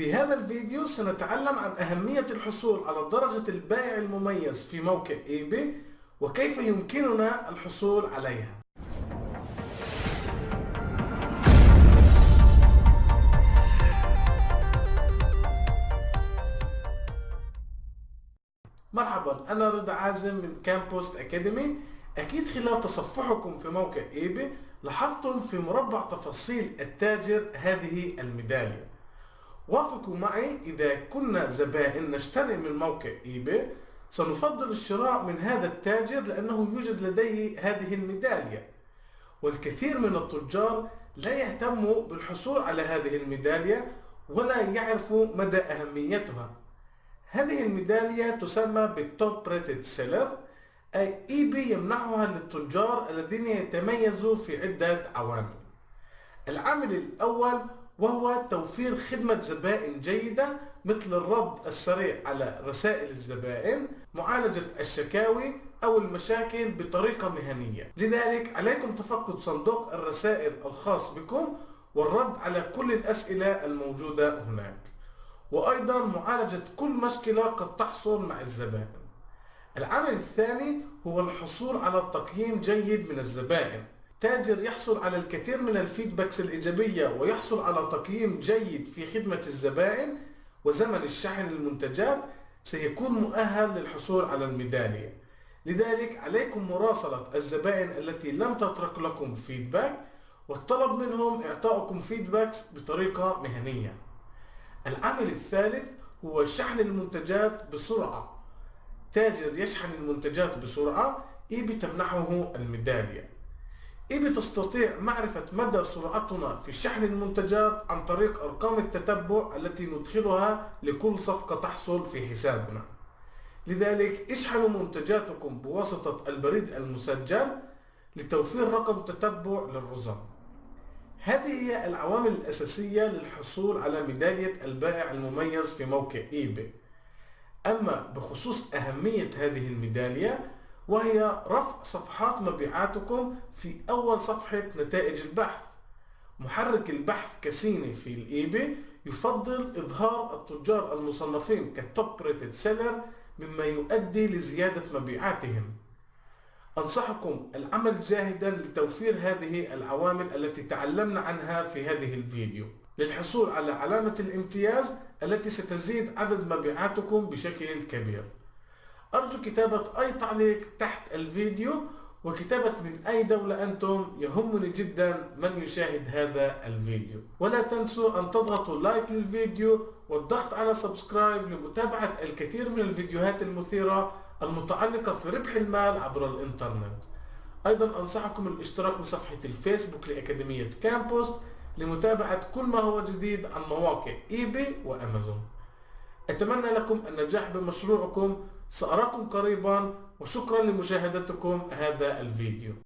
في هذا الفيديو سنتعلم عن أهمية الحصول على درجة البائع المميز في موقع ايباي وكيف يمكننا الحصول عليها. مرحبا أنا رضا عازم من كامبوست أكاديمي أكيد خلال تصفحكم في موقع ايباي لاحظتم في مربع تفاصيل التاجر هذه الميدالية. وافقوا معي إذا كنا زبائن نشتري من موقع إيباي. سنفضل الشراء من هذا التاجر لأنه يوجد لديه هذه الميدالية. والكثير من التجار لا يهتموا بالحصول على هذه الميدالية ولا يعرفوا مدى أهميتها. هذه الميدالية تسمى بال top rated seller أي إيباي يمنحها للتجار الذين يتميزوا في عدة عوامل. العامل الأول وهو توفير خدمة زبائن جيدة مثل الرد السريع على رسائل الزبائن معالجة الشكاوي أو المشاكل بطريقة مهنية. لذلك عليكم تفقد صندوق الرسائل الخاص بكم والرد على كل الأسئلة الموجودة هناك. وأيضا معالجة كل مشكلة قد تحصل مع الزبائن. العامل الثاني هو الحصول على تقييم جيد من الزبائن. تاجر يحصل على الكثير من ال feedbacks الإيجابية ويحصل على تقييم جيد في خدمة الزبائن وزمن الشحن المنتجات سيكون مؤهل للحصول على الميدالية. لذلك عليكم مراسلة الزبائن التي لم تترك لكم feedback والطلب منهم إعطاؤكم feedbacks بطريقة مهنية. العامل الثالث هو شحن المنتجات بسرعة. تاجر يشحن المنتجات بسرعة إيبي تمنحه الميدالية. إيبي تستطيع معرفة مدى سرعتنا في شحن المنتجات عن طريق أرقام التتبع التي ندخلها لكل صفقة تحصل في حسابنا. لذلك اشحنوا منتجاتكم بواسطة البريد المسجل لتوفير رقم تتبع للرزم. هذه هي العوامل الأساسية للحصول على ميدالية البائع المميز في موقع إيباي. أما بخصوص أهمية هذه الميدالية وهي رفع صفحات مبيعاتكم في أول صفحة نتائج البحث. محرك البحث Cassini في ال eBay يفضل إظهار التجار المصنفين ك Top Rated Seller مما يؤدي لزيادة مبيعاتهم. أنصحكم العمل جاهدا لتوفير هذه العوامل التي تعلمنا عنها في هذه الفيديو. للحصول على علامة الامتياز التي ستزيد عدد مبيعاتكم بشكل كبير. أرجو كتابة أي تعليق تحت الفيديو وكتابة من أي دولة أنتم يهمني جدا من يشاهد هذا الفيديو. ولا تنسوا أن تضغطوا like للفيديو والضغط على subscribe لمتابعة الكثير من الفيديوهات المثيرة المتعلقة في ربح المال عبر الإنترنت. أيضا أنصحكم الاشتراك بصفحة الفيسبوك لأكاديمية كامبوست لمتابعة كل ما هو جديد عن مواقع إيباي وأمازون. أتمنى لكم النجاح بمشروعكم سأراكم قريبا وشكرا لمشاهدتكم هذا الفيديو.